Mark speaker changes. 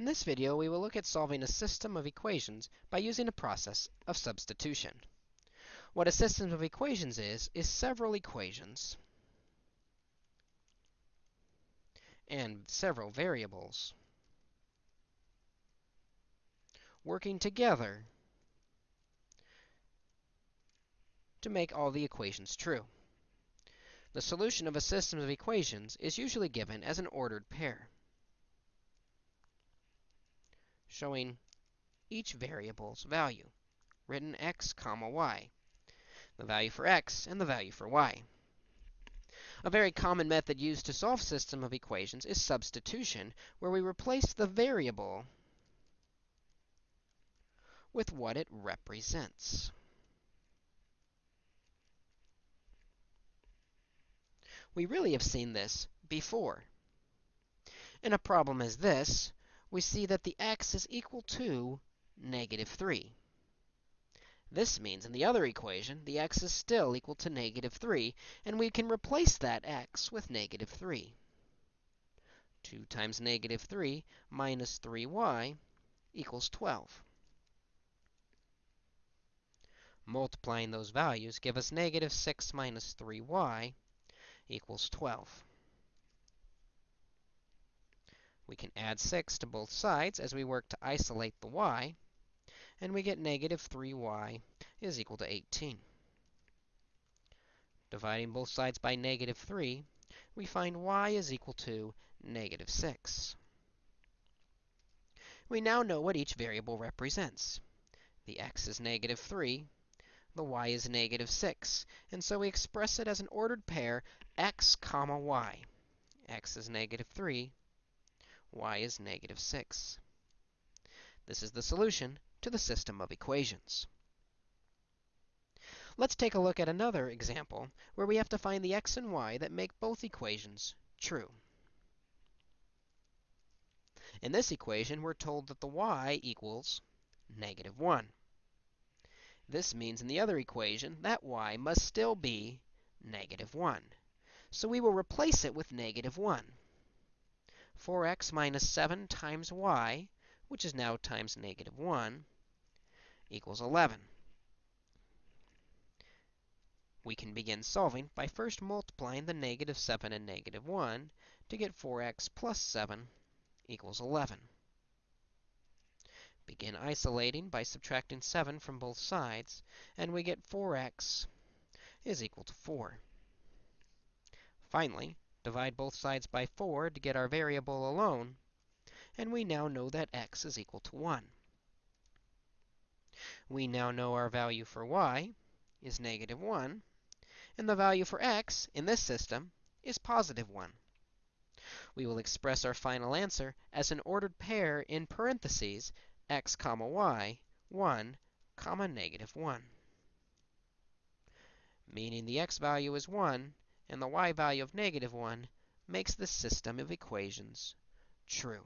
Speaker 1: In this video, we will look at solving a system of equations by using a process of substitution. What a system of equations is, is several equations and several variables working together to make all the equations true. The solution of a system of equations is usually given as an ordered pair showing each variable's value, written x comma y, the value for x and the value for y. A very common method used to solve system of equations is substitution, where we replace the variable with what it represents. We really have seen this before. In a problem as this, we see that the x is equal to negative 3. This means in the other equation, the x is still equal to negative 3, and we can replace that x with negative 3. 2 times negative 3 minus 3y equals 12. Multiplying those values give us negative 6 minus 3y equals 12. We can add 6 to both sides as we work to isolate the y, and we get negative 3y is equal to 18. Dividing both sides by negative 3, we find y is equal to negative 6. We now know what each variable represents. The x is negative 3, the y is negative 6, and so we express it as an ordered pair x comma y. x is negative 3, y is negative 6. This is the solution to the system of equations. Let's take a look at another example where we have to find the x and y that make both equations true. In this equation, we're told that the y equals negative 1. This means in the other equation that y must still be negative 1. So we will replace it with negative 1. 4x minus 7 times y, which is now times negative 1, equals 11. We can begin solving by first multiplying the negative 7 and negative 1 to get 4x plus 7 equals 11. Begin isolating by subtracting 7 from both sides, and we get 4x is equal to 4. Finally, Divide both sides by 4 to get our variable alone, and we now know that x is equal to 1. We now know our value for y is negative 1, and the value for x in this system is positive 1. We will express our final answer as an ordered pair in parentheses x comma y, 1 comma negative 1, meaning the x value is 1 and the y value of negative 1 makes this system of equations true.